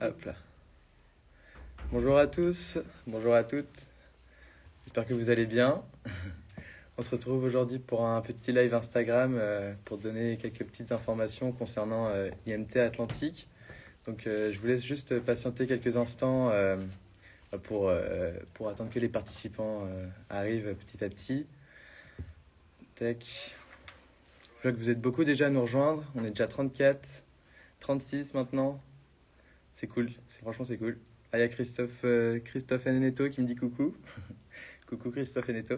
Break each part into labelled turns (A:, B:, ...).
A: Hop là. Bonjour à tous, bonjour à toutes. J'espère que vous allez bien. On se retrouve aujourd'hui pour un petit live Instagram euh, pour donner quelques petites informations concernant euh, IMT Atlantique. Donc euh, je vous laisse juste patienter quelques instants pour, pour attendre que les participants arrivent petit à petit. Tac. Je vois que vous êtes beaucoup déjà à nous rejoindre. On est déjà 34, 36 maintenant. C'est cool, franchement c'est cool. Ah, il y a Christophe, euh, Christophe qui me dit coucou. coucou Christophe Eneto.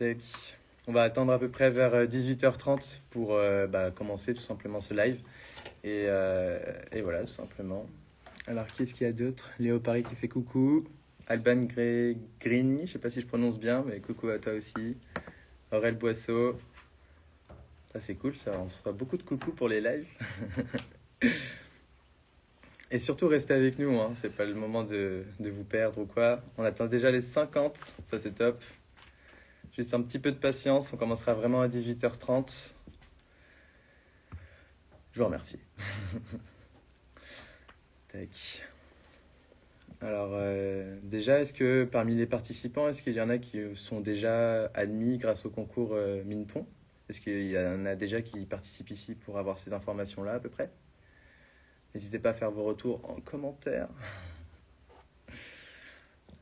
A: On va attendre à peu près vers 18h30 euh, pour euh, bah, commencer tout simplement ce live. Et, et voilà, tout simplement. Alors, qu'est-ce qu'il y a d'autre? Léo Paris qui fait coucou. Alban Grini, je sais pas si je prononce bien, mais coucou à toi aussi. Aurel Boisseau. Ça, c'est cool, ça. On se fera beaucoup de coucou pour les lives. Et surtout, restez avec nous, hein. c'est pas le moment de, de, vous perdre ou quoi. On attend déjà les 50, ça c'est top. Juste un petit peu de patience, on commencera vraiment à 18h30. Je vous remercie. Alors, euh, déjà, est-ce que parmi les participants, est-ce qu'il y en a qui sont déjà admis grâce au concours euh, Est-ce qu'il y en a déjà qui participent ici pour avoir ces informations-là à peu près? N'hésitez pas à faire vos retours en commentaire.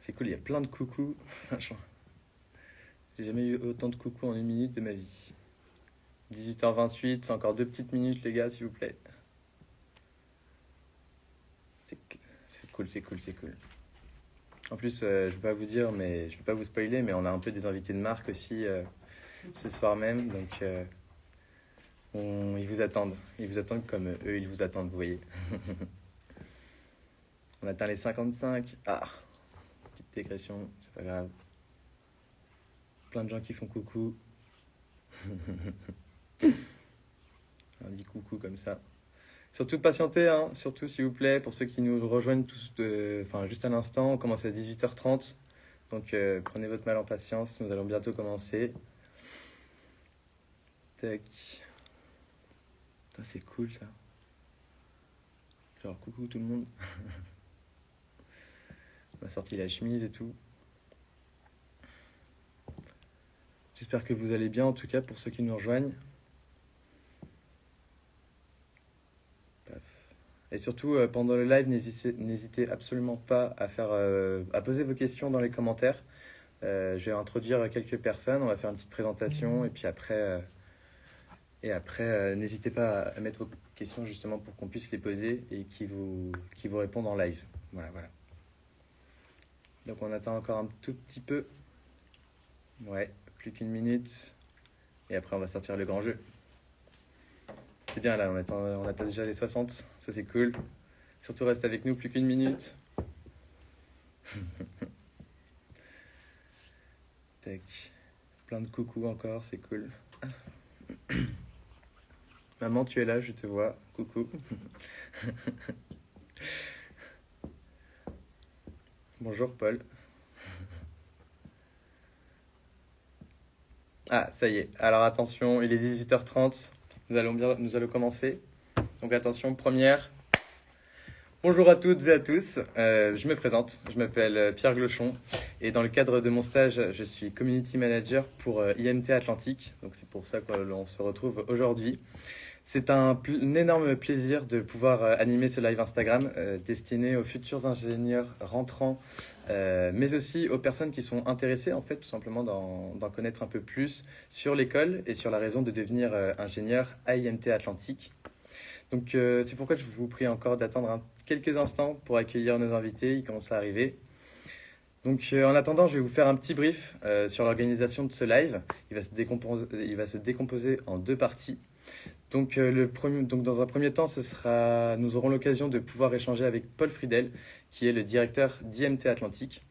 A: C'est cool, il y a plein de coucous. J'ai jamais eu autant de coucous en une minute de ma vie. 18h28, c'est encore deux petites minutes les gars, s'il vous plaît. C'est cool, c'est cool, c'est cool. En plus, euh, je vais pas vous dire, mais je vais pas vous spoiler, mais on a un peu des invités de marque aussi euh, ce soir même, donc euh, ils vous attendent. Ils vous attendent comme eux, ils vous attendent, vous voyez. On atteint les 55. Ah, petite dégression, c'est pas grave. Plein de gens qui font coucou. On dit coucou comme ça. Surtout patientez, hein, surtout s'il vous plaît, pour ceux qui nous rejoignent tous de, enfin, juste à l'instant. On commence à 18h30. Donc euh, prenez votre mal en patience, nous allons bientôt commencer. Tac c'est cool ça. Genre, coucou tout le monde. On a sorti la chemise et tout. J'espère que vous allez bien, en tout cas, pour ceux qui nous rejoignent. Et surtout, euh, pendant le live, n'hésitez absolument pas à, faire, euh, à poser vos questions dans les commentaires. Euh, je vais introduire quelques personnes, on va faire une petite présentation, et puis après, et après, euh, n'hésitez pas à mettre vos questions justement pour qu'on puisse les poser et qui vous, qui vous répondent en live. Voilà, voilà. Donc on attend encore un tout petit peu. Ouais, plus qu'une minute. Et après, on va sortir le grand jeu. C'est bien là, on attend, on attend déjà les 60. Ça, c'est cool. Surtout, reste avec nous, plus qu'une minute. Tac. Plein de coucou encore, c'est cool. Maman, tu es là, je te vois. Coucou. Bonjour Paul. Ah, ça y est. Alors attention, il est 18h30. Nous allons, bien, nous allons commencer. Donc attention, première. Bonjour à toutes et à tous. Euh, je me présente. Je m'appelle Pierre Glochon. Et dans le cadre de mon stage, je suis Community Manager pour euh, IMT Atlantique. Donc c'est pour ça qu'on se retrouve aujourd'hui. C'est un, énorme plaisir de pouvoir euh, animer ce live Instagram euh, destiné aux futurs ingénieurs rentrants, euh, mais aussi aux personnes qui sont intéressées en fait tout simplement d'en connaître un peu plus sur l'école et sur la raison de devenir ingénieur à IMT Atlantique. Donc c'est pourquoi je vous prie encore d'attendre quelques instants pour accueillir nos invités, ils commencent à arriver. Donc en attendant, je vais vous faire un petit brief sur l'organisation de ce live. Il va, se il va se décomposer en deux parties. Donc, euh, le premier, donc, dans un premier temps, ce sera, nous aurons l'occasion de pouvoir échanger avec Paul Friedel, qui est le directeur d'IMT Atlantique.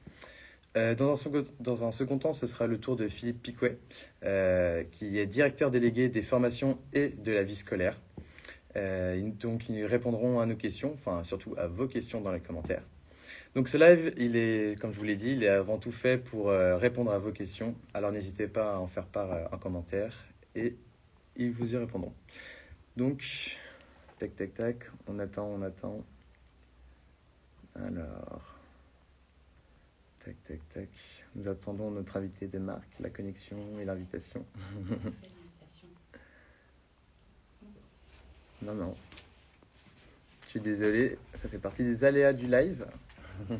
A: Euh, dans, un second, dans, un second, temps, ce sera le tour de Philippe Piquet, euh, qui est directeur délégué des formations et de la vie scolaire. donc, ils répondront à nos questions, enfin surtout à vos questions dans les commentaires. Donc ce live, il est, comme je vous l'ai dit, il est avant tout fait pour répondre à vos questions. Alors n'hésitez pas à en faire part en commentaire et ils vous y répondront. Donc, Tac, tac, tac. On attend, on attend. Alors. Tac, tac, tac. Nous attendons notre invité de marque, la connexion et l'invitation. non, non. Je suis désolé, ça fait partie des aléas du live.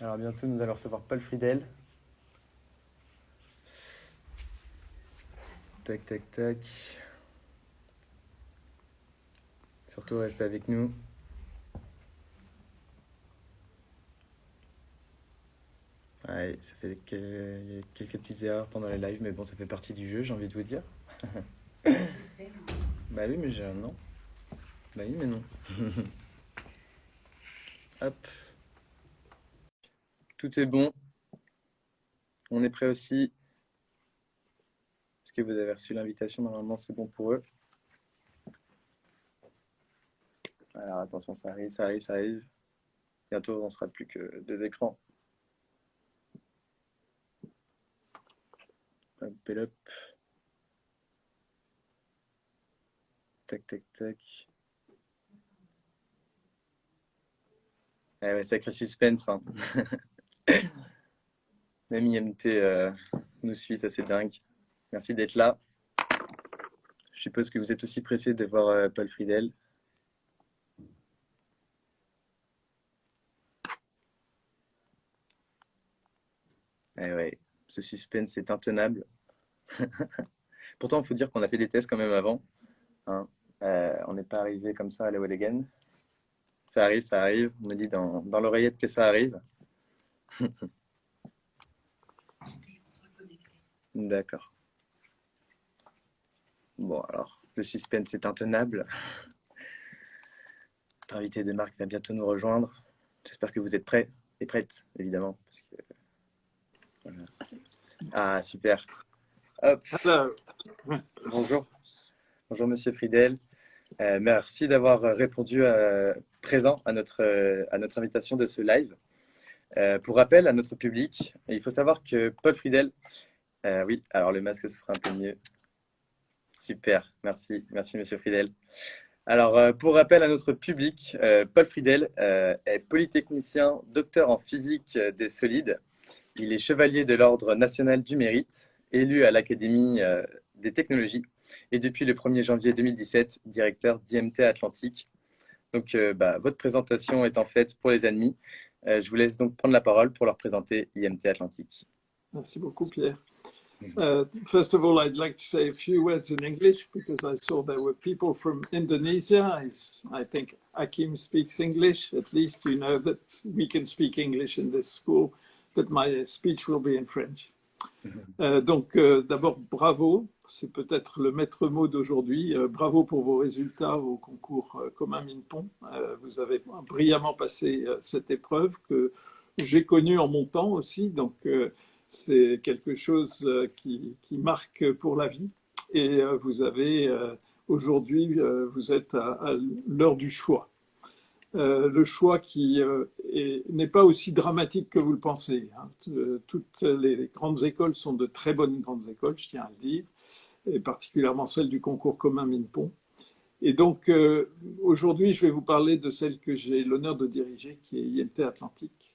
A: Alors bientôt, nous allons recevoir Paul Friedel. Tac, tac, tac. Surtout, restez avec nous. Ouais, ça fait quelques, quelques petites erreurs pendant les lives, mais bon, ça fait partie du jeu, j'ai envie de vous dire. bah oui, mais j'ai un non. Bah oui, mais non. Hop. Tout est bon. On est prêt aussi. Est-ce que vous avez reçu l'invitation Normalement, c'est bon pour eux. Alors attention, ça arrive, ça arrive, ça arrive. Bientôt, on sera plus que deux écrans. Hop, hop. Tac, tac, tac. Eh ouais, sacré suspense. Hein. Même IMT euh, nous suit, ça c'est dingue. Merci d'être là. Je suppose que vous êtes aussi pressé de voir euh, Paul Friedel. Eh ouais, ce suspense est intenable. Pourtant, il faut dire qu'on a fait des tests quand même avant. Hein. Euh, on n'est pas arrivé comme ça à la Again. Ça arrive, ça arrive. On me dit dans, dans l'oreillette que ça arrive. D'accord. Bon, alors, le suspense est intenable. Notre invité de marque va bientôt nous rejoindre. J'espère que vous êtes prêts et prêtes, évidemment. Ah, super. Bonjour. Bonjour, monsieur Friedel. Euh, merci d'avoir répondu euh, présent à notre, euh, à notre invitation de ce live. pour rappel à notre public, il faut savoir que Paul Friedel, oui, alors le masque, ce sera un peu mieux. Super, merci, merci monsieur Friedel. Alors, pour rappel à notre public, Paul Friedel est polytechnicien, docteur en physique des solides. Il est chevalier de l'Ordre national du mérite, élu à l'Académie des technologies et depuis le 1er janvier 2017, directeur d'IMT Atlantique. Donc, euh, bah, votre présentation est en fait pour les. Euh, je vous laisse donc prendre la parole pour leur présenter IMT Atlantique.
B: Merci beaucoup, Pierre. Uh, first of all, I'd like to say a few words in English because I saw there were people from Indonesia. I, I think Akim speaks English. At least you know that we can speak English in this school, but my speech will be in French. Euh, donc, euh, d'abord, bravo. C'est peut-être le maître mot d'aujourd'hui. Euh, bravo pour vos résultats au concours commun Minpon. vous avez brillamment passé cette épreuve que j'ai connue en mon temps aussi. Donc, c'est quelque chose qui, marque pour la vie. Et vous avez aujourd'hui, vous êtes à l'heure du choix. Euh, le choix qui euh, n'est pas aussi dramatique que vous le pensez. Hein. Euh, toutes les grandes écoles sont de très bonnes grandes écoles, je tiens à le dire, et particulièrement celle du concours commun Minpon. Et donc, aujourd'hui, je vais vous parler de celle que j'ai l'honneur de diriger, qui est IMT Atlantique.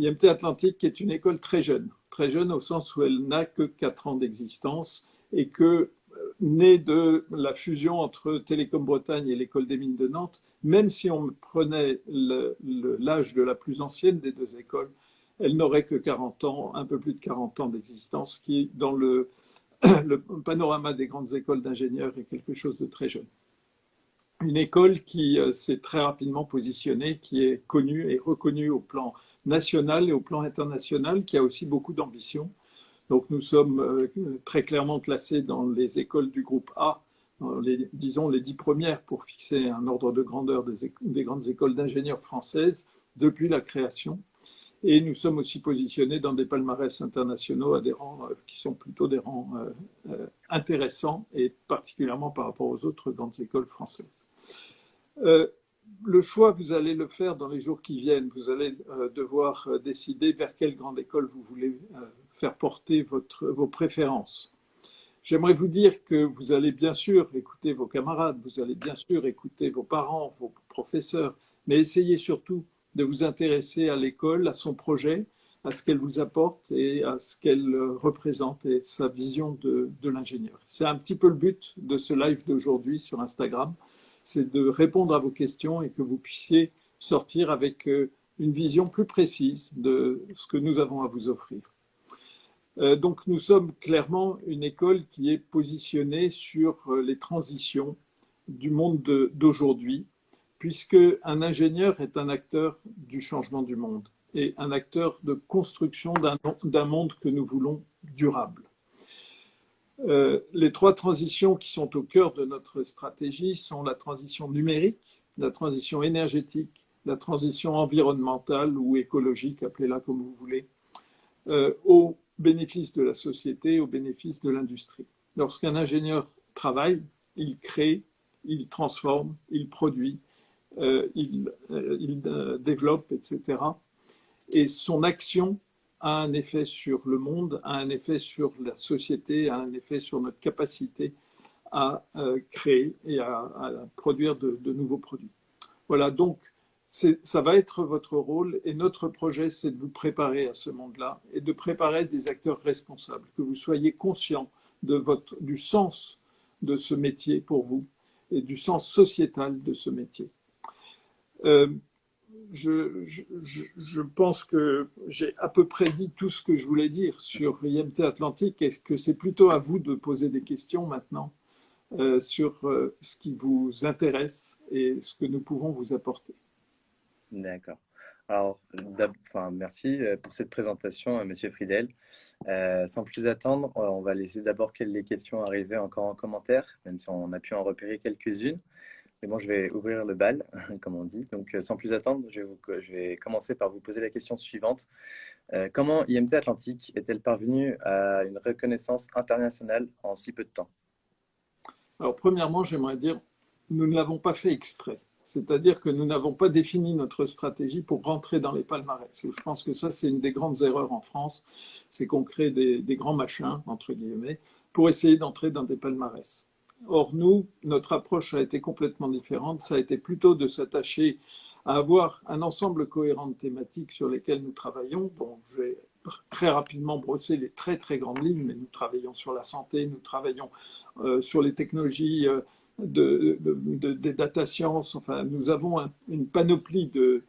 B: IMT Atlantique est une école très jeune, très jeune au sens où elle n'a que 4 ans d'existence et que née de la fusion entre Télécom Bretagne et l'École des mines de Nantes, même si on prenait l'âge de la plus ancienne des deux écoles, elle n'aurait que 40 ans, un peu plus de 40 ans d'existence, qui, dans le, le, panorama des grandes écoles d'ingénieurs, est quelque chose de très jeune. Une école qui euh, s'est très rapidement positionnée, qui est connue et reconnue au plan national et au plan international, qui a aussi beaucoup d'ambition donc nous sommes euh, très clairement classés dans les écoles du groupe A, disons les dix premières pour fixer un ordre de grandeur des, grandes écoles d'ingénieurs françaises depuis la création. Et nous sommes aussi positionnés dans des palmarès internationaux à euh, qui sont plutôt des rangs euh, intéressants et particulièrement par rapport aux autres grandes écoles françaises. Le choix, vous allez le faire dans les jours qui viennent. Vous allez devoir décider vers quelle grande école vous voulez faire porter votre, vos préférences. J'aimerais vous dire que vous allez bien sûr écouter vos camarades, vous allez bien sûr écouter vos parents, vos professeurs, mais essayez surtout de vous intéresser à l'école, à son projet, à ce qu'elle vous apporte et à ce qu'elle représente et sa vision de, de l'ingénieur. C'est un petit peu le but de ce live d'aujourd'hui sur Instagram, c'est de répondre à vos questions et que vous puissiez sortir avec euh, une vision plus précise de ce que nous avons à vous offrir. Euh, donc nous sommes clairement une école qui est positionnée sur euh, les transitions du monde d'aujourd'hui, puisque un ingénieur est un acteur du changement du monde et un acteur de construction d'un monde que nous voulons durable. Euh, les trois transitions qui sont au cœur de notre stratégie sont la transition numérique, la transition énergétique, la transition environnementale ou écologique, appelez-la comme vous voulez, euh, au bénéfice de la société, au bénéfice de l'industrie. Lorsqu'un ingénieur travaille, il crée, il transforme, il produit, euh, il, il développe, etc. Et son action a un effet sur le monde, a un effet sur la société, a un effet sur notre capacité à euh, créer et à, produire de, nouveaux produits. Voilà, donc ça va être votre rôle et notre projet, c'est de vous préparer à ce monde-là et de préparer des acteurs responsables, que vous soyez conscients de votre, du sens de ce métier pour vous et du sens sociétal de ce métier. Euh, je, pense que j'ai à peu près dit tout ce que je voulais dire sur IMT Atlantique et que c'est plutôt à vous de poser des questions maintenant euh, sur euh, ce qui vous intéresse et ce que nous pouvons vous apporter.
A: D'accord. Alors, enfin, merci euh, pour cette présentation, Monsieur Friedel. sans plus attendre, on va laisser d'abord les questions arriver encore en commentaire, même si on a pu en repérer quelques-unes. Je vais ouvrir le bal, comme on dit. Donc, euh, sans plus attendre, je vais, commencer par vous poser la question suivante. Euh, comment IMT Atlantique est-elle parvenue à une reconnaissance internationale en si peu de temps?
B: Alors, premièrement, j'aimerais dire, nous ne l'avons pas fait exprès. C'est-à-dire que nous n'avons pas défini notre stratégie pour rentrer dans les palmarès. je pense que ça, c'est une des grandes erreurs en France, c'est qu'on crée des, des grands machins, entre guillemets, pour essayer d'entrer dans des palmarès. Or, nous, notre approche a été complètement différente. Ça a été plutôt de s'attacher à avoir un ensemble cohérent de thématiques sur lesquelles nous travaillons. Je vais très rapidement brosser les très très grandes lignes, mais nous travaillons sur la santé, nous travaillons euh, sur les technologies euh, de, des data science. Enfin, nous avons une panoplie de,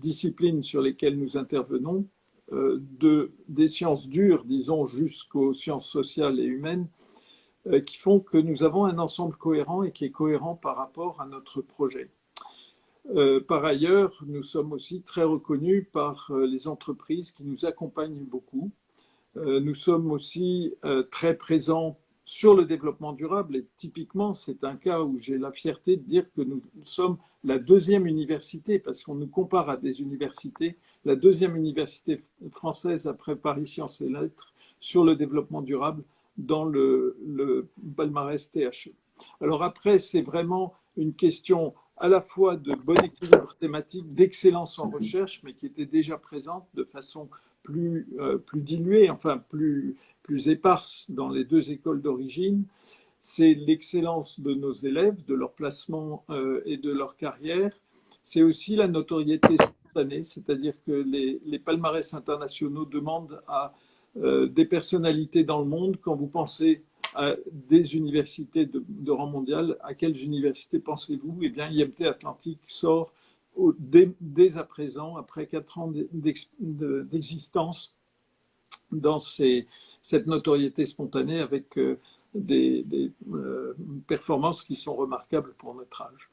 B: disciplines sur lesquelles nous intervenons, euh, de, des sciences dures, disons, jusqu'aux sciences sociales et humaines, qui font que nous avons un ensemble cohérent et qui est cohérent par rapport à notre projet. Euh, par ailleurs, nous sommes aussi très reconnus par euh, les entreprises qui nous accompagnent beaucoup. nous sommes aussi très présents sur le développement durable et typiquement, c'est un cas où j'ai la fierté de dire que nous sommes la deuxième université, parce qu'on nous compare à des universités, la deuxième université française après Paris Sciences et Lettres sur le développement durable dans le, palmarès THE. Alors après, c'est vraiment une question à la fois de bon équilibre thématique, d'excellence en recherche, mais qui était déjà présente de façon plus, euh, plus diluée, enfin plus, plus éparse dans les deux écoles d'origine. C'est l'excellence de nos élèves, de leur placement euh, et de leur carrière. C'est aussi la notoriété spontanée, c'est-à-dire que les palmarès internationaux demandent à euh, des personnalités dans le monde. Quand vous pensez à des universités de, rang mondial, à quelles universités pensez-vous? Eh bien, IMT Atlantique sort dès, à présent, après quatre ans d'existence, dans cette notoriété spontanée avec euh, des, euh, performances qui sont remarquables pour notre âge.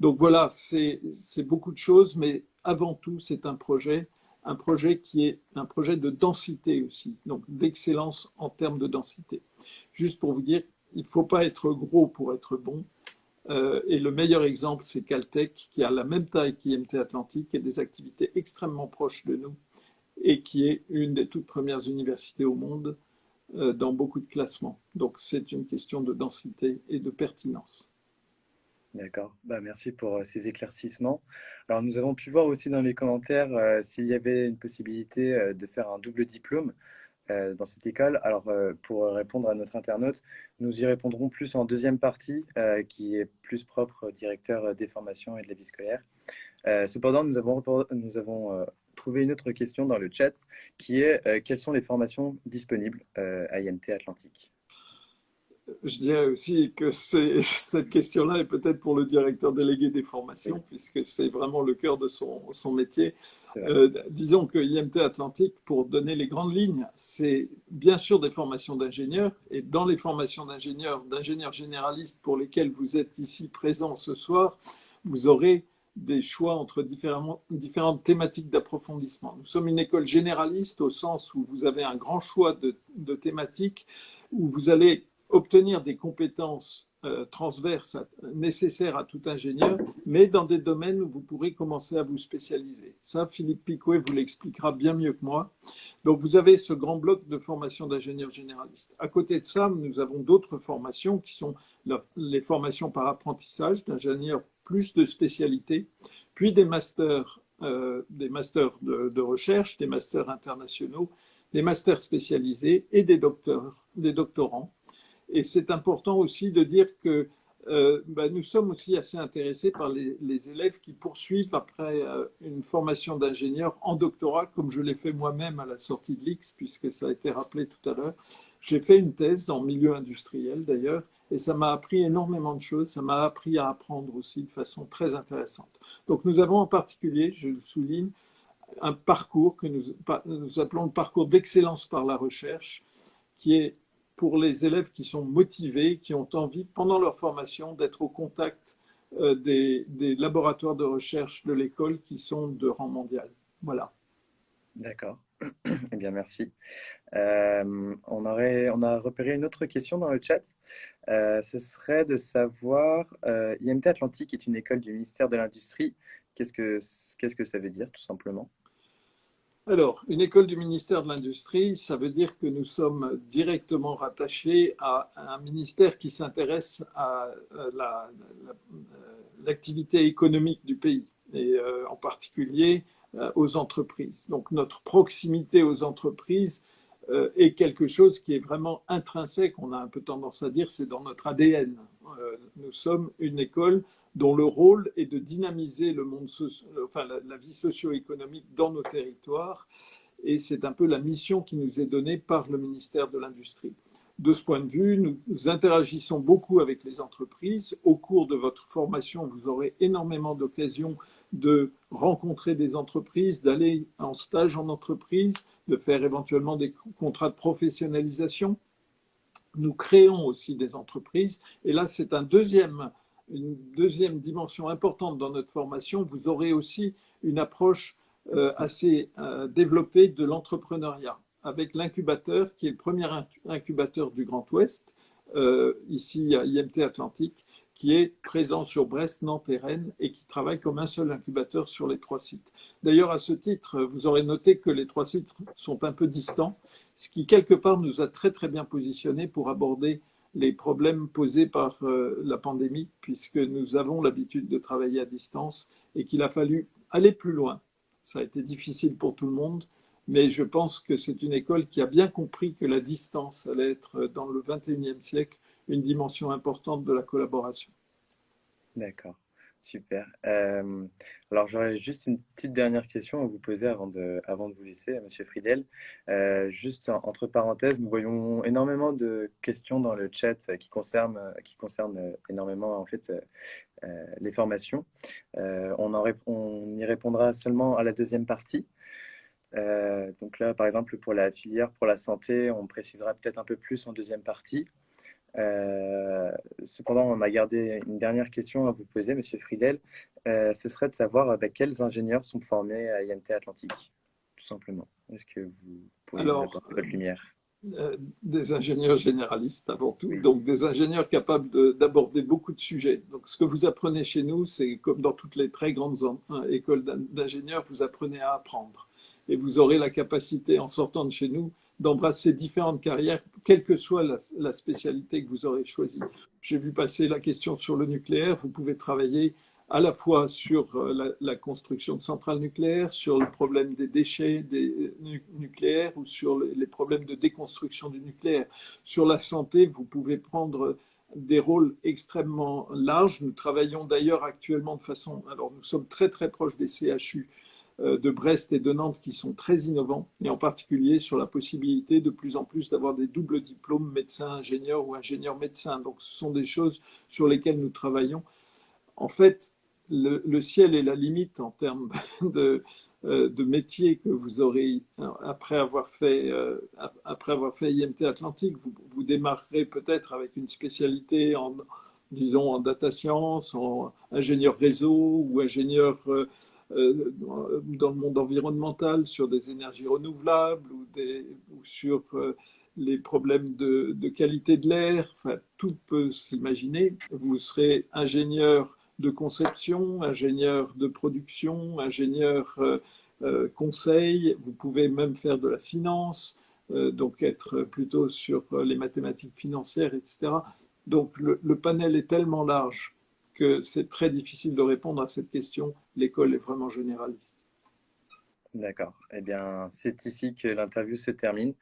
B: Donc voilà, c'est beaucoup de choses, mais avant tout, c'est un projet un projet qui est un projet de densité aussi, donc d'excellence en termes de densité. Juste pour vous dire, il ne faut pas être gros pour être bon. Euh, et le meilleur exemple, c'est Caltech, qui a la même taille qu'IMT Atlantique et des activités extrêmement proches de nous, et qui est une des toutes premières universités au monde euh, dans beaucoup de classements. Donc c'est une question de densité et de pertinence.
A: D'accord, bah, merci pour euh, ces éclaircissements. Alors nous avons pu voir aussi dans les commentaires euh, s'il y avait une possibilité euh, de faire un double diplôme. dans cette école. Alors, pour répondre à notre internaute, nous y répondrons plus en deuxième partie, qui est plus propre au directeur des formations et de la vie scolaire. cependant, nous avons, nous avons trouvé une autre question dans le chat, qui est quelles sont les formations disponibles à IMT Atlantique?
B: Je dirais aussi que cette question-là est peut-être pour le directeur délégué des formations, puisque c'est vraiment le cœur de son, son métier. Euh, disons que IMT Atlantique, pour donner les grandes lignes, c'est bien sûr des formations d'ingénieurs, et dans les formations d'ingénieurs, d'ingénieurs généralistes pour lesquels vous êtes ici présents ce soir, vous aurez des choix entre différentes thématiques d'approfondissement. Nous sommes une école généraliste au sens où vous avez un grand choix de, de thématiques, où vous allez obtenir des compétences euh, transverses nécessaires à tout ingénieur, mais dans des domaines où vous pourrez commencer à vous spécialiser. Ça, Philippe Picouet vous l'expliquera bien mieux que moi. Donc, vous avez ce grand bloc de formation d'ingénieur généraliste. À côté de ça, nous avons d'autres formations qui sont les formations par apprentissage d'ingénieurs plus de spécialité, puis des masters, euh, des masters de, recherche, des masters internationaux, des masters spécialisés et des doctorants et c'est important aussi de dire que euh, bah, nous sommes aussi assez intéressés par les, élèves qui poursuivent après euh, une formation d'ingénieur en doctorat, comme je l'ai fait moi-même à la sortie de l'X, puisque ça a été rappelé tout à l'heure. J'ai fait une thèse le milieu industriel d'ailleurs, et ça m'a appris énormément de choses, ça m'a appris à apprendre aussi de façon très intéressante. Donc nous avons en particulier, je le souligne, un parcours que nous appelons le parcours d'excellence par la recherche, qui est pour les élèves qui sont motivés, qui ont envie, pendant leur formation, d'être au contact euh, des, laboratoires de recherche de l'école qui sont de rang mondial. Voilà.
A: D'accord. Eh bien, merci. Euh, on, aurait, on a repéré une autre question dans le chat. Euh, ce serait de savoir, IMT Atlantique est une école du ministère de l'Industrie. Qu'est-ce que, qu'est-ce que ça veut dire, tout simplement?
B: Alors, une école du ministère de l'Industrie, ça veut dire que nous sommes directement rattachés à un ministère qui s'intéresse à euh, euh, l'activité économique du pays, et euh, en particulier aux entreprises. Donc, notre proximité aux entreprises est quelque chose qui est vraiment intrinsèque, on a un peu tendance à dire, c'est dans notre ADN. Nous sommes une école dont le rôle est de dynamiser le monde enfin, la, vie socio-économique dans nos territoires. Et c'est un peu la mission qui nous est donnée par le ministère de l'Industrie. De ce point de vue, nous interagissons beaucoup avec les entreprises. Au cours de votre formation, vous aurez énormément d'occasions de rencontrer des entreprises, d'aller en stage en entreprise, de faire éventuellement des contrats de professionnalisation. Nous créons aussi des entreprises. Et là, c'est un deuxième une deuxième dimension importante dans notre formation, vous aurez aussi une approche euh, assez euh, développée de l'entrepreneuriat, avec l'incubateur, qui est le premier incubateur du Grand Ouest, euh, ici à IMT Atlantique, qui est présent sur Brest, Nantes et Rennes, et qui travaille comme un seul incubateur sur les trois sites. D'ailleurs, à ce titre, vous aurez noté que les trois sites sont un peu distants, ce qui, quelque part, nous a très très bien positionnés pour aborder les problèmes posés par euh, la pandémie, puisque nous avons l'habitude de travailler à distance et qu'il a fallu aller plus loin. Ça a été difficile pour tout le monde, mais je pense que c'est une école qui a bien compris que la distance allait être, dans le 21e siècle, une dimension importante de la collaboration.
A: D'accord. Super. Euh, alors, j'aurais juste une petite dernière question à vous poser avant de, avant de vous laisser, Monsieur Friedel. Euh, juste entre parenthèses, nous voyons énormément de questions dans le chat qui concernent, qui concernent énormément en fait les formations. on y répondra seulement à la deuxième partie. donc là, par exemple, pour la filière pour la santé, on précisera peut-être un peu plus en deuxième partie. Euh, cependant, on a gardé une dernière question à vous poser, Monsieur Friedel. Euh, ce serait de savoir avec bah, quels ingénieurs sont formés à IMT Atlantique, tout simplement. Est-ce que vous pouvez
B: Alors,
A: mettre votre lumière?
B: euh, Des ingénieurs généralistes avant tout, donc des ingénieurs capables d'aborder beaucoup de sujets. Donc, ce que vous apprenez chez nous, c'est comme dans toutes les très grandes hein, écoles d'ingénieurs, vous apprenez à apprendre. Et vous aurez la capacité, en sortant de chez nous, d'embrasser différentes carrières, quelle que soit la, spécialité que vous aurez choisie. J'ai vu passer la question sur le nucléaire. Vous pouvez travailler à la fois sur la, la, construction de centrales nucléaires, sur le problème des déchets des, nucléaires ou sur les problèmes de déconstruction du nucléaire. Sur la santé, vous pouvez prendre des rôles extrêmement larges. Nous travaillons d'ailleurs actuellement de façon, alors nous sommes très très proches des CHU euh, de Brest et de Nantes qui sont très innovants, et en particulier sur la possibilité de plus en plus d'avoir des doubles diplômes médecin-ingénieur ou ingénieur-médecin. Donc ce sont des choses sur lesquelles nous travaillons. En fait, le, ciel est la limite en termes de, euh, de métiers que vous aurez après avoir fait, euh, après avoir fait IMT Atlantique. Vous, vous démarrerez peut-être avec une spécialité en, disons, en data science, en ingénieur réseau ou ingénieur euh, dans le monde environnemental sur des énergies renouvelables ou, sur les problèmes de, qualité de l'air. Tout peut s'imaginer. Vous serez ingénieur de conception, ingénieur de production, ingénieur euh, euh, conseil, vous pouvez même faire de la finance, euh, donc être plutôt sur les mathématiques financières, etc. Donc le panel est tellement large que c'est très difficile de répondre à cette question. L'école est vraiment généraliste.
A: D'accord. Eh bien, c'est ici que l'interview se termine.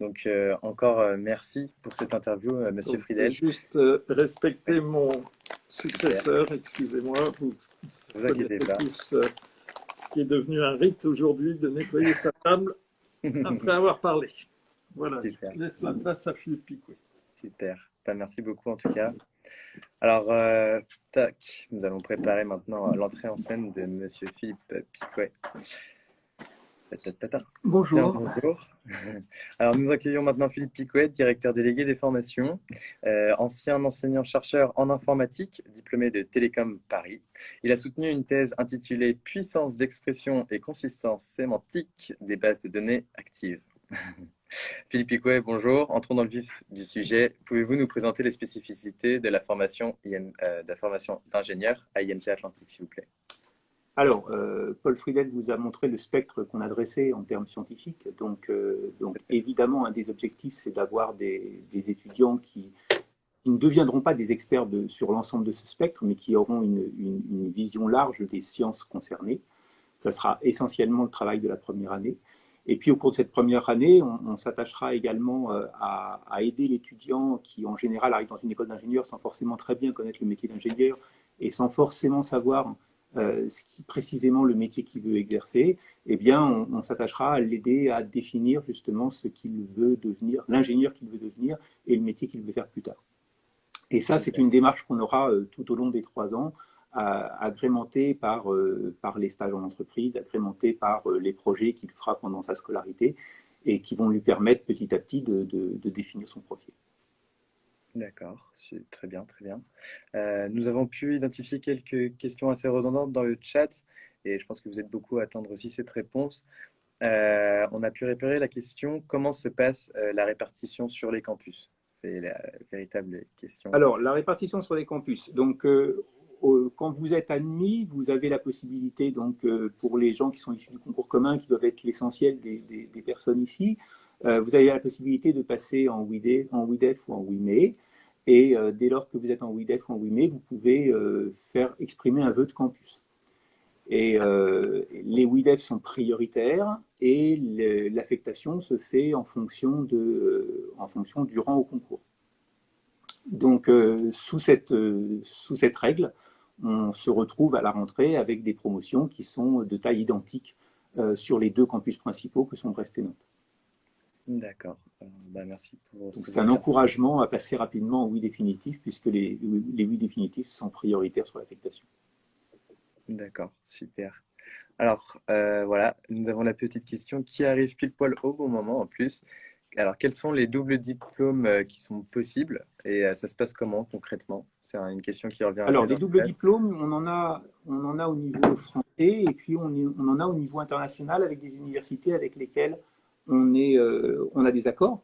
A: Donc, euh, encore euh, merci pour cette interview, euh, Monsieur Donc, Friedel.
B: Juste euh, respecter mon successeur, excusez-moi. Vous,
A: vous inquiétez pas.
B: Tous, ce qui est devenu un rite aujourd'hui de nettoyer sa table après avoir parlé. Voilà, Super. je laisse la place à Philippe Picouet.
A: Super. Ben, merci beaucoup en tout cas. Alors, tac, nous allons préparer maintenant l'entrée en scène de Monsieur Philippe Picouet.
C: Bonjour.
A: bonjour. Alors, nous accueillons maintenant Philippe Picouet, directeur délégué des formations, euh, ancien enseignant-chercheur en informatique, diplômé de Télécom Paris. Il a soutenu une thèse intitulée Puissance d'expression et consistance sémantique des bases de données actives. Philippe Picouet, bonjour. Entrons dans le vif du sujet. Pouvez-vous nous présenter les spécificités de la formation, euh, d'ingénieur à IMT Atlantique, s'il vous plaît?
C: Alors, euh, Paul Friedel vous a montré le spectre qu'on a dressé en termes scientifiques. Donc, euh, évidemment, un des objectifs, c'est d'avoir des, étudiants qui, ne deviendront pas des experts sur l'ensemble de ce spectre, mais qui auront une, une, une, vision large des sciences concernées. Ça sera essentiellement le travail de la première année. Et puis, au cours de cette première année, on, on s'attachera également euh, à, à aider l'étudiant qui, en général, arrive dans une école d'ingénieur sans forcément très bien connaître le métier d'ingénieur et sans forcément savoir euh, ce qui précisément le métier qu'il veut exercer, eh bien, on, on s'attachera à l'aider à définir justement ce qu'il veut devenir, l'ingénieur qu'il veut devenir et le métier qu'il veut faire plus tard. Et ça, c'est une démarche qu'on aura euh, tout au long des trois ans, agrémentée par, euh, par les stages en entreprise, agrémentée par euh, les projets qu'il fera pendant sa scolarité et qui vont lui permettre petit à petit de, de, de définir son profil.
A: D'accord, très bien, très bien. Euh, nous avons pu identifier quelques questions assez redondantes dans le chat et je pense que vous êtes beaucoup à attendre aussi cette réponse. Euh, on a pu repérer la question comment se passe euh, la répartition sur les campus? C'est la véritable question.
C: Alors, la répartition sur les campus. Donc, euh, quand vous êtes admis, vous avez la possibilité, donc, euh, pour les gens qui sont issus du concours commun, qui doivent être l'essentiel des, personnes ici, euh, vous avez la possibilité de passer en WIDEF, ou en WIME. Et euh, dès lors que vous êtes en WIDEF ou en WIME, vous pouvez faire exprimer un vœu de campus. Et les WIDEF sont prioritaires et l'affectation se fait en fonction, de, en fonction du rang au concours. Donc, sous, cette, sous cette règle, on se retrouve à la rentrée avec des promotions qui sont de taille identique sur les deux campus principaux que sont Brest et Nantes.
A: D'accord. Ben, merci pour.
C: C'est un encouragement à passer rapidement en oui définitif, puisque les, les oui définitifs sont prioritaires sur l'affectation.
A: D'accord, super. Alors, euh, voilà, nous avons la petite question qui arrive pile poil au bon moment en plus. Alors, quels sont les doubles diplômes euh, qui sont possibles et euh, ça se passe comment concrètement? C'est une question qui revient.
C: Alors, les doubles diplômes, on en, a, on en a au niveau français et puis on, on en a au niveau international avec des universités avec lesquelles on, est, euh, on a des accords.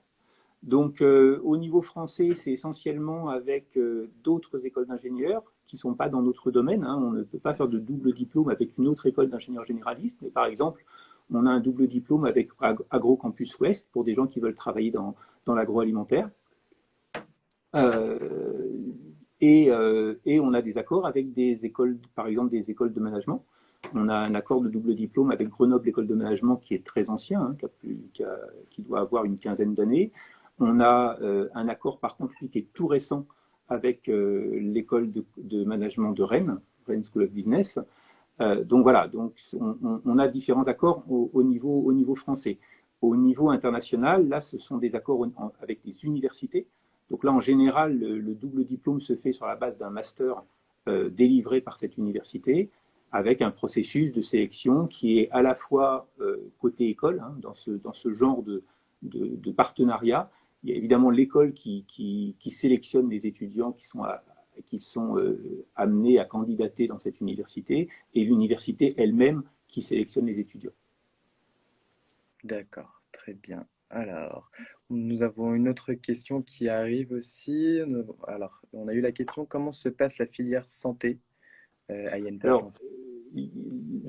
C: Donc, euh, au niveau français, c'est essentiellement avec euh, d'autres écoles d'ingénieurs qui ne sont pas dans notre domaine. Hein. On ne peut pas faire de double diplôme avec une autre école d'ingénieurs généralistes, mais par exemple, on a un double diplôme avec AgroCampus Ouest pour des gens qui veulent travailler dans, l'agroalimentaire. Euh, Et, et, on a des accords avec des écoles, par exemple des écoles de management. On a un accord de double diplôme avec Grenoble École de Management qui est très ancien, hein, qui, doit avoir une quinzaine d'années. On a un accord par contre qui est tout récent avec l'école de, management de Rennes, Rennes School of Business, euh, donc voilà, donc on, a différents accords au, niveau, au niveau français. Au niveau international, là, ce sont des accords avec des universités. Donc là, en général, le, double diplôme se fait sur la base d'un master euh, délivré par cette université, avec un processus de sélection qui est à la fois euh, côté école, hein, dans, ce, dans ce genre de, de, partenariat. Il y a évidemment l'école qui, qui, qui, sélectionne les étudiants qui sont à, qui sont euh, amenés à candidater dans cette université et l'université elle-même qui sélectionne les étudiants.
A: D'accord, très bien. Alors, nous avons une autre question qui arrive aussi. Alors, on a eu la question comment se passe la filière santé euh, à
C: Alors,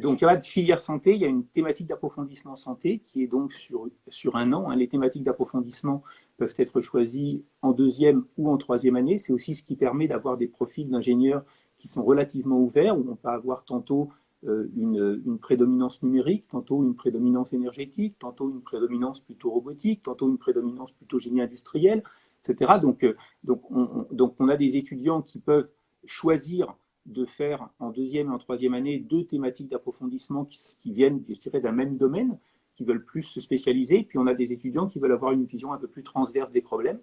C: donc, il y a de filière santé, il y a une thématique d'approfondissement santé qui est donc sur, sur un an. Hein. Les thématiques d'approfondissement peuvent être choisies en deuxième ou en troisième année. C'est aussi ce qui permet d'avoir des profils d'ingénieurs qui sont relativement ouverts, où on peut avoir tantôt euh, une, une, prédominance numérique, tantôt une prédominance énergétique, tantôt une prédominance plutôt robotique, tantôt une prédominance plutôt génie industriel, etc. Donc, euh, donc, on, donc on a des étudiants qui peuvent choisir de faire en deuxième et en troisième année deux thématiques d'approfondissement qui, viennent, je dirais, d'un même domaine, qui veulent plus se spécialiser. Puis on a des étudiants qui veulent avoir une vision un peu plus transverse des problèmes.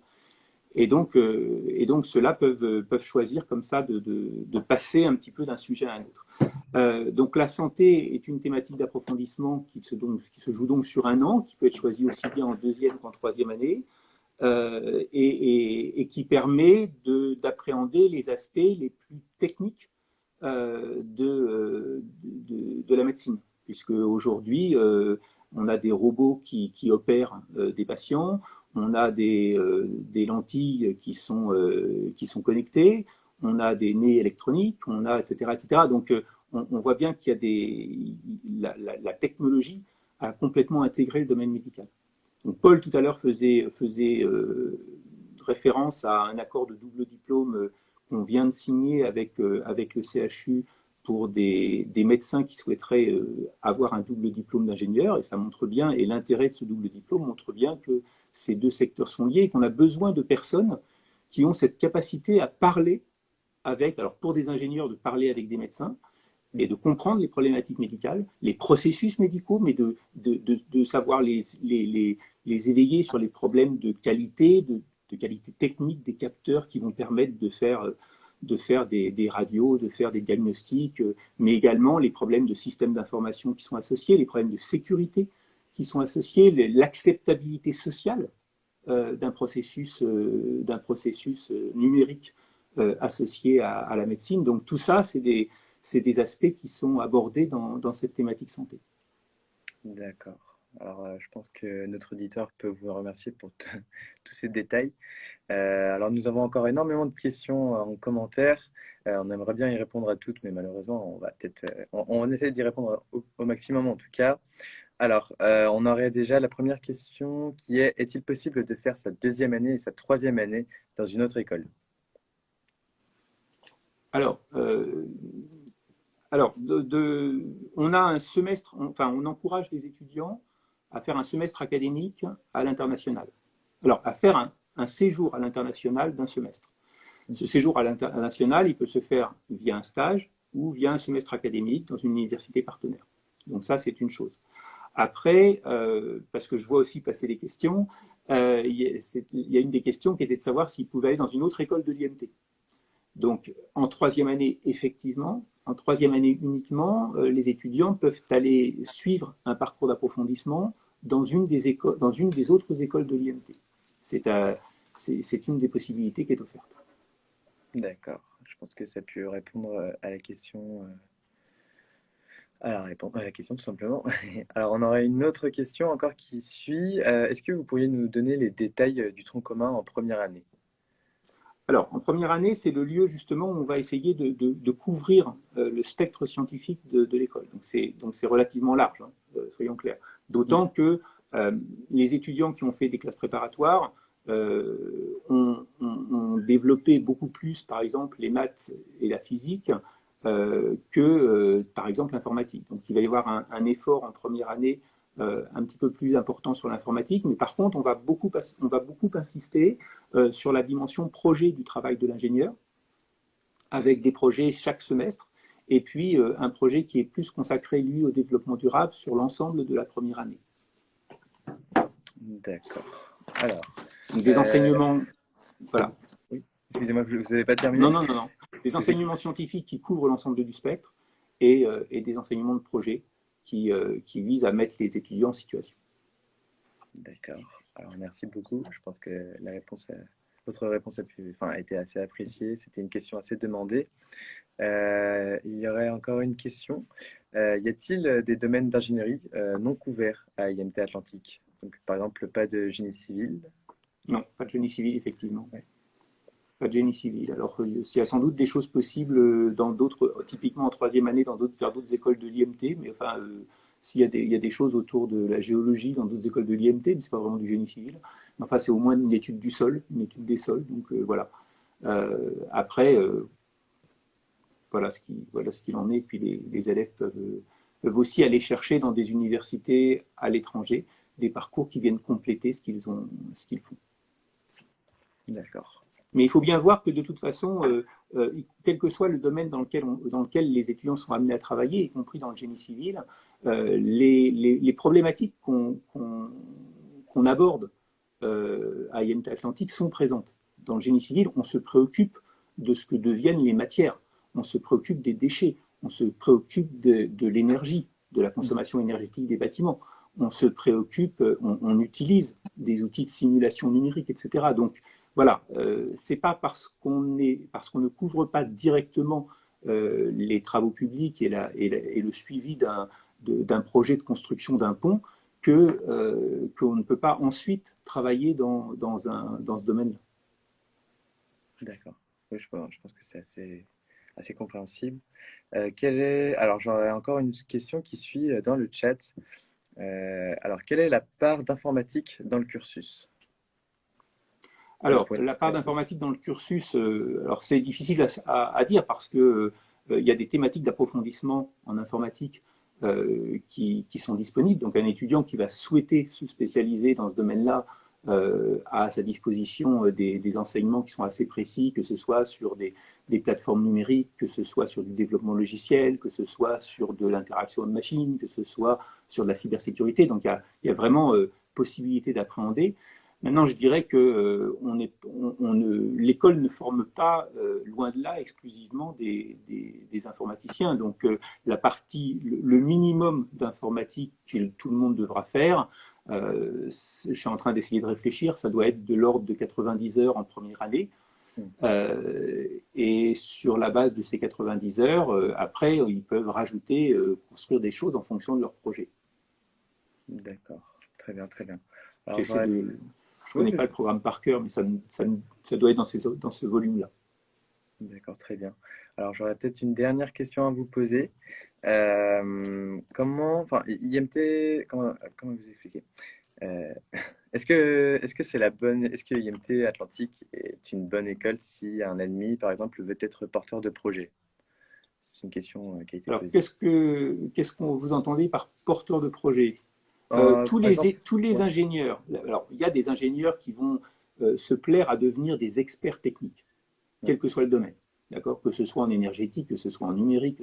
C: Et donc, euh, donc ceux-là peuvent, peuvent choisir comme ça de, de, passer un petit peu d'un sujet à un autre. Euh, donc la santé est une thématique d'approfondissement qui, se, qui se joue donc sur un an, qui peut être choisie aussi bien en deuxième qu'en troisième année. Euh, et, qui permet d'appréhender les aspects les plus techniques euh, de, de, la médecine, puisque aujourd'hui, euh, on a des robots qui, opèrent des patients, on a des, lentilles qui sont, qui sont connectées, on a des nez électroniques, on a, etc. etc. Donc, on, voit bien qu'il y a des, la technologie a complètement intégré le domaine médical. Paul tout à l'heure faisait, euh, référence à un accord de double diplôme euh, qu'on vient de signer avec, euh, le CHU pour des, des médecins qui souhaiteraient avoir un double diplôme d'ingénieur, et ça montre bien, et l'intérêt de ce double diplôme montre bien que ces deux secteurs sont liés et qu'on a besoin de personnes qui ont cette capacité à parler avec, alors pour des ingénieurs, de parler avec des médecins, et de comprendre les problématiques médicales, les processus médicaux, mais de, de, de, savoir les, les, les, éveiller sur les problèmes de qualité, de, qualité technique des capteurs qui vont permettre de faire, de faire des, des radios, de faire des diagnostics, mais également les problèmes de systèmes d'information qui sont associés, les problèmes de sécurité qui sont associés, l'acceptabilité sociale euh, d'un processus, euh, processus euh, numérique associé à, à, la médecine. Donc tout ça, c'est des c'est des aspects qui sont abordés dans, dans cette thématique santé.
A: D'accord. Alors, euh, je pense que notre auditeur peut vous remercier pour tous ces détails. Euh, alors, nous avons encore énormément de questions en commentaire. Euh, on aimerait bien y répondre à toutes, mais malheureusement, on va peut-être, on, on, essaie d'y répondre au, au, maximum en tout cas. Alors, on aurait déjà la première question qui est est-il possible de faire sa deuxième année et sa troisième année dans une autre école?
C: Alors, alors, on a un semestre, enfin, on encourage les étudiants à faire un semestre académique à l'international. Alors, à faire un, séjour à l'international d'un semestre. Ce séjour à l'international, il peut se faire via un stage ou via un semestre académique dans une université partenaire. Donc ça, c'est une chose. Après, euh, parce que je vois aussi passer les questions, euh, il, y a, il, y a, une des questions qui était de savoir s'il pouvait aller dans une autre école de l'IMT. Donc, en troisième année, effectivement, en troisième année uniquement, euh, les étudiants peuvent aller suivre un parcours d'approfondissement dans, une des dans une des autres écoles de l'IMT. Euh, c'est une des possibilités qui est offerte.
A: D'accord. Je pense que ça a pu répondre euh, à la question. À la, à la question tout simplement. Alors on aurait une autre question encore qui suit. Est-ce que vous pourriez nous donner les détails du tronc commun en première année?
C: Alors, en première année, c'est le lieu justement où on va essayer de, de, de couvrir euh, le spectre scientifique de, de l'école. Donc, c'est relativement large, hein, euh, soyons clairs. D'autant mm. que euh, les étudiants qui ont fait des classes préparatoires ont, ont, ont, développé beaucoup plus, par exemple, les maths et la physique que, par exemple, l'informatique. Donc, il va y avoir un, effort en première année un petit peu plus important sur l'informatique, mais par contre, on va beaucoup, on va beaucoup insister sur la dimension projet du travail de l'ingénieur, avec des projets chaque semestre, et puis un projet qui est plus consacré, lui, au développement durable sur l'ensemble de la première année.
A: D'accord. Alors,
C: des euh, enseignements, voilà.
A: Oui. Excusez-moi, vous n'avez pas terminé?
C: Non, non, non, non. Des enseignements scientifiques qui couvrent l'ensemble du spectre et, euh, et, des enseignements de projet qui, euh, qui visent à mettre les étudiants en situation.
A: D'accord. Alors, merci beaucoup. Je pense que la réponse, votre réponse a, pu, enfin, a été assez appréciée. C'était une question assez demandée. il y aurait encore une question. y a-t-il des domaines d'ingénierie non couverts à IMT Atlantique? Donc, Par exemple, pas de génie civil,
C: non, pas de génie civil, effectivement. Pas de génie civil. Alors, euh, il y a sans doute des choses possibles euh, dans d'autres, euh, typiquement en troisième année, dans d'autres, vers d'autres écoles de l'IMT, mais enfin, s'il y, a des, il y a des choses autour de la géologie dans d'autres écoles de l'IMT, mais ce n'est pas vraiment du génie civil. Mais enfin, c'est au moins une étude du sol, une étude des sols. Donc, voilà. après, voilà ce qui, voilà qu'il en est. Puis les, élèves peuvent, peuvent, aussi aller chercher dans des universités à l'étranger des parcours qui viennent compléter ce qu'ils font.
A: D'accord.
C: Mais il faut bien voir que de toute façon, euh, euh, quel que soit le domaine dans lequel, les étudiants sont amenés à travailler, y compris dans le génie civil, euh, les, problématiques qu'on aborde à IMT Atlantique sont présentes. Dans le génie civil, on se préoccupe de ce que deviennent les matières, on se préoccupe des déchets, on se préoccupe de, de l'énergie, de la consommation énergétique des bâtiments, on se préoccupe, on, on utilise des outils de simulation numérique, etc. Donc, voilà, euh, c'est pas parce qu'on parce qu'on ne couvre pas directement euh, les travaux publics et, le suivi d'un projet de construction d'un pont euh, qu'on ne peut pas ensuite travailler dans, ce domaine-là.
A: D'accord. je, pense, que c'est assez, assez compréhensible. quelle est, alors j'aurais encore une question qui suit dans le chat. alors, quelle est la part d'informatique dans le cursus?
C: Alors, la part d'informatique dans le cursus, euh, alors c'est difficile à, dire parce que euh, il y a des thématiques d'approfondissement en informatique euh, qui, sont disponibles. Donc, un étudiant qui va souhaiter se spécialiser dans ce domaine-là a à sa disposition des, enseignements qui sont assez précis, que ce soit sur des, plateformes numériques, que ce soit sur du développement logiciel, que ce soit sur de l'interaction de machines, que ce soit sur de la cybersécurité. Donc, il y a, il y a vraiment possibilité d'appréhender. Maintenant, je dirais que euh, on est, on, l'école ne forme pas, euh, loin de là, exclusivement des, des, informaticiens. Donc, euh, la partie, le, minimum d'informatique que tout le monde devra faire, je suis en train d'essayer de réfléchir, ça doit être de l'ordre de 90 heures en première année. Mmh. et sur la base de ces 90 heures, après, ils peuvent rajouter, construire des choses en fonction de leur projet.
A: D'accord, très bien, très bien.
C: Alors, je ne connais pas le programme par cœur, mais ça, ça, ça doit être dans, ces, dans ce volume-là.
A: D'accord, très bien. Alors, j'aurais peut-être une dernière question à vous poser. Euh, comment, enfin, IMT, comment, comment vous expliquer euh, Est-ce que, est-ce que c'est la bonne, est-ce que IMT Atlantique est une bonne école si un ennemi, par exemple, veut être porteur de projet? C'est une question euh, qui a été
C: Alors, Qu'est-ce que, qu'est-ce qu'on vous entendez par porteur de projet? Euh, euh, tous, les, tous les ingénieurs, alors il y a des ingénieurs qui vont euh, se plaire à devenir des experts techniques, quel que soit le domaine, d'accord? Que ce soit en énergétique, que ce soit en numérique,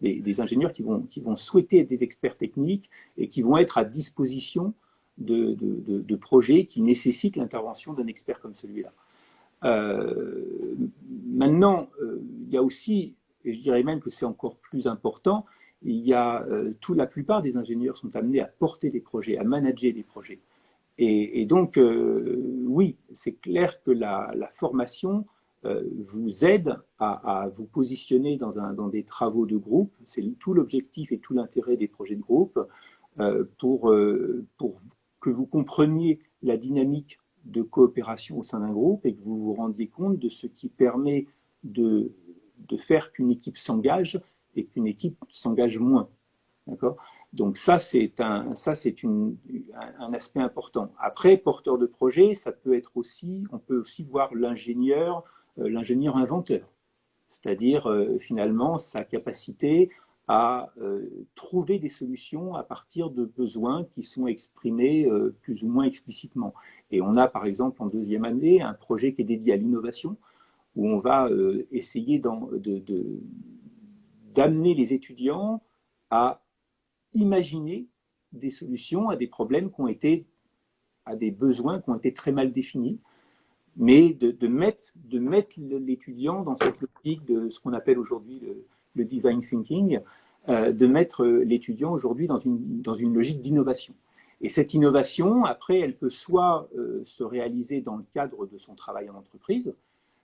C: des, ingénieurs qui vont, qui vont souhaiter être des experts techniques et qui vont être à disposition de, de, de, projets qui nécessitent l'intervention d'un expert comme celui-là. maintenant, il y a aussi, et je dirais même que c'est encore plus important, il y a, euh, tout, la plupart des ingénieurs sont amenés à porter des projets, à manager des projets. Et, donc, euh, oui, c'est clair que la, formation euh, vous aide à, vous positionner dans, des travaux de groupe. C'est tout l'objectif et tout l'intérêt des projets de groupe pour, que vous compreniez la dynamique de coopération au sein d'un groupe et que vous vous rendiez compte de ce qui permet de faire qu'une équipe s'engage et qu'une équipe s'engage moins. D'accord? Donc ça, c'est un, ça, c'est un, aspect important. Après, porteur de projet, ça peut être aussi, on peut aussi voir l'ingénieur l'ingénieur inventeur, c'est-à-dire finalement sa capacité à trouver des solutions à partir de besoins qui sont exprimés plus ou moins explicitement. Et on a par exemple en deuxième année un projet qui est dédié à l'innovation, où on va essayer d'amener les étudiants à imaginer des solutions à des problèmes qui ont été, à des besoins qui ont été très mal définis, mais de, mettre, de mettre l'étudiant dans cette logique de ce qu'on appelle aujourd'hui le, design thinking, euh, de mettre l'étudiant aujourd'hui dans une, dans une logique d'innovation. Et cette innovation, après, elle peut soit euh, se réaliser dans le cadre de son travail en entreprise,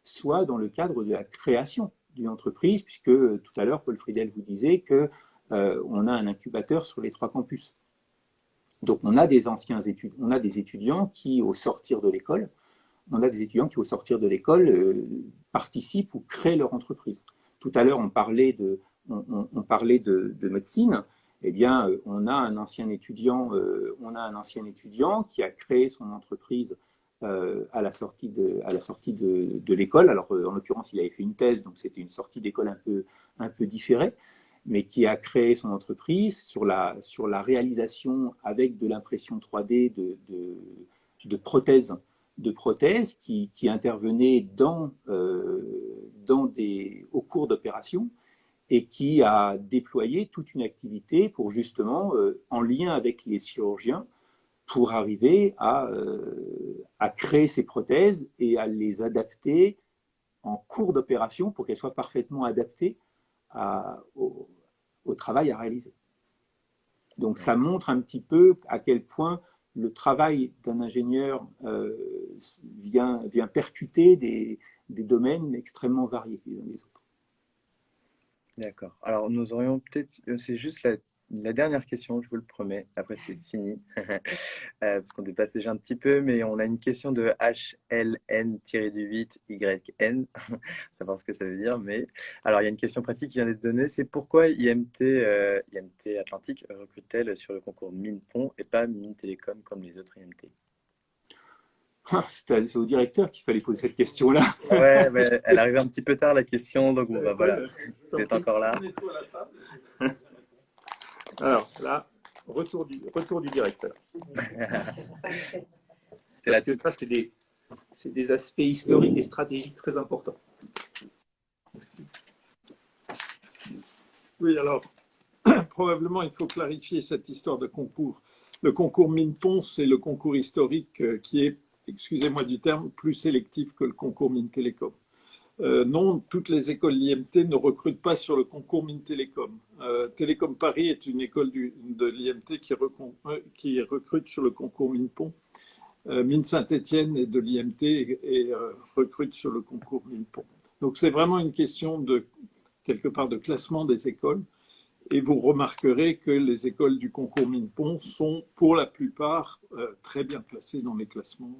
C: soit dans le cadre de la création d'une entreprise, puisque tout à l'heure, Paul Friedel vous disait qu'on euh, on a un incubateur sur les trois campus. Donc on a des anciens étudiants, on a des étudiants qui, au sortir de l'école, on a des étudiants qui, au sortir de l'école, euh, participent ou créent leur entreprise. Tout à l'heure, on parlait de, médecine. Eh bien, euh, euh, on a un ancien étudiant qui a créé son entreprise à la sortie de, à la sortie de, l'école. Alors, en l'occurrence, il avait fait une thèse, donc c'était une sortie d'école un peu, un peu différée mais qui a créé son entreprise sur la, sur la réalisation avec de l'impression 3D de, de, prothèses, de prothèses qui, intervenaient dans, euh, dans des, au cours d'opérations et qui a déployé toute une activité pour justement, euh, en lien avec les chirurgiens, pour arriver à, euh, à créer ces prothèses et à les adapter en cours d'opération pour qu'elles soient parfaitement adaptées au, travail à réaliser. Donc ça montre un petit peu à quel point le travail d'un ingénieur euh, vient, vient percuter des, des domaines extrêmement variés les uns des autres.
A: D'accord. Alors, nous aurions peut-être, euh, c'est juste la la dernière question, je vous le promets, après c'est fini, euh, parce qu'on dépasse déjà un petit peu, mais on a une question de HLN-8YN, savoir ce que ça veut dire, mais alors il y a une question pratique qui vient d'être donnée, c'est pourquoi IMT, euh, IMT Atlantique recrute-t-elle sur le concours Minpont et pas Mine Télécom comme les autres IMT
C: ah, c'est au directeur qu'il fallait poser cette question-là.
A: Ouais, mais elle arrive un petit peu tard la question, donc bon, bah, voilà, vous êtes encore là.
C: Alors là, retour du, retour du directeur. c'est des, des, aspects historiques et stratégiques très importants.
B: Oui, alors, probablement, il faut clarifier cette histoire de concours. Le concours Minpon, c'est le concours historique euh, qui est, excusez-moi du terme, plus sélectif que le concours Mine Télécom. Euh, non, toutes les écoles l'IMT ne recrutent pas sur le concours Mine Télécom. Euh, Télécom Paris est une école de l'IMT euh, qui, recrute sur le concours Mine Pont. Mine Saint-Étienne est de l'IMT et, recrute sur le concours Mine Pont. Donc c'est vraiment une question de quelque part de classement des écoles. Et vous remarquerez que les écoles du concours Mine Pont sont pour la plupart très bien classées dans les classements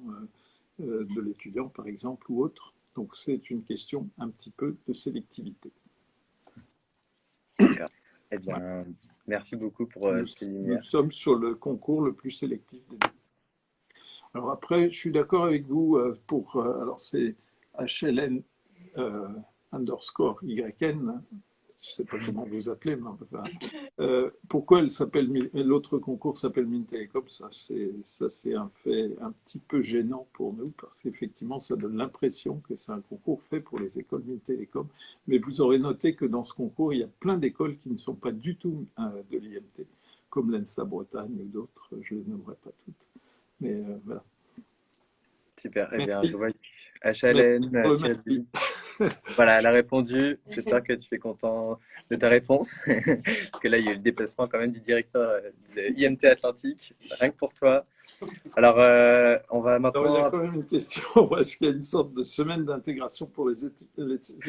B: de l'étudiant, par exemple, ou autres. Donc c'est une question un petit peu de sélectivité.
A: Eh bien, merci beaucoup pour euh, ces lumières.
B: Nous sommes sur le concours le plus sélectif des deux. Alors après, je suis d'accord avec vous euh, pour, euh, alors c'est HLN underscore YN, je ne sais pas comment vous appelez, mais enfin, euh, pourquoi l'autre concours s'appelle Mine Télécom? Ça, c'est un fait un petit peu gênant pour nous parce qu'effectivement, ça donne l'impression que c'est un concours fait pour les écoles Mine Télécom. Mais vous aurez noté que dans ce concours, il y a plein d'écoles qui ne sont pas du tout euh, de l'IMT, comme l'ENSTA Bretagne ou d'autres. Je ne les nommerai pas toutes. Mais euh, voilà.
A: Super. Eh bien, je vois HLN, voilà, elle a répondu. J'espère que tu es content de ta réponse. Parce que là, il y a eu le déplacement quand même du directeur euh, de IMT Atlantique. Rien que pour toi. Alors, euh, on va maintenant.
B: il y a quand même une question. Est-ce qu'il y a une sorte de semaine d'intégration pour les,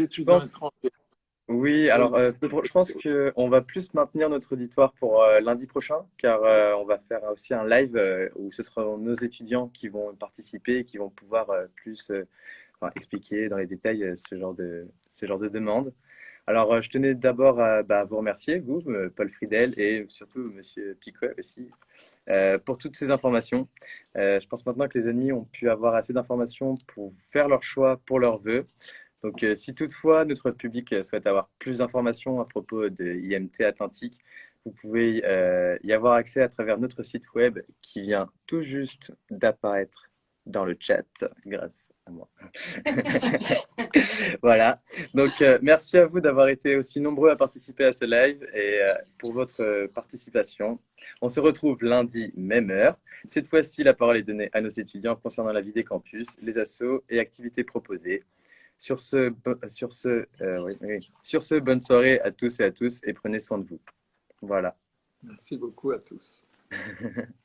B: étudiants étrangers
A: oui, alors euh, je pense qu'on va plus maintenir notre auditoire pour lundi prochain, car on va faire aussi un live où ce seront nos étudiants qui vont participer et qui vont pouvoir plus expliquer dans les détails euh, ce genre de, ce genre de demande. Alors, euh, je tenais d'abord à bah, vous remercier, vous, euh, Paul Friedel, et surtout Monsieur Picot aussi, pour toutes ces informations. je pense maintenant que les amis ont pu avoir assez d'informations pour faire leur choix pour leurs vœux. Donc, si toutefois notre public souhaite avoir plus d'informations à propos de IMT Atlantique, vous pouvez y avoir accès à travers notre site web qui vient tout juste d'apparaître dans le chat grâce à moi. voilà. Donc, euh, merci à vous d'avoir été aussi nombreux à participer à ce live et euh, pour votre euh, participation. On se retrouve lundi, même heure. Cette fois-ci, la parole est donnée à nos étudiants concernant la vie des campus, les assos et activités proposées. Sur ce, sur, ce, sur ce, bonne soirée à tous et à tous et prenez soin de vous. Voilà.
B: Merci beaucoup à tous.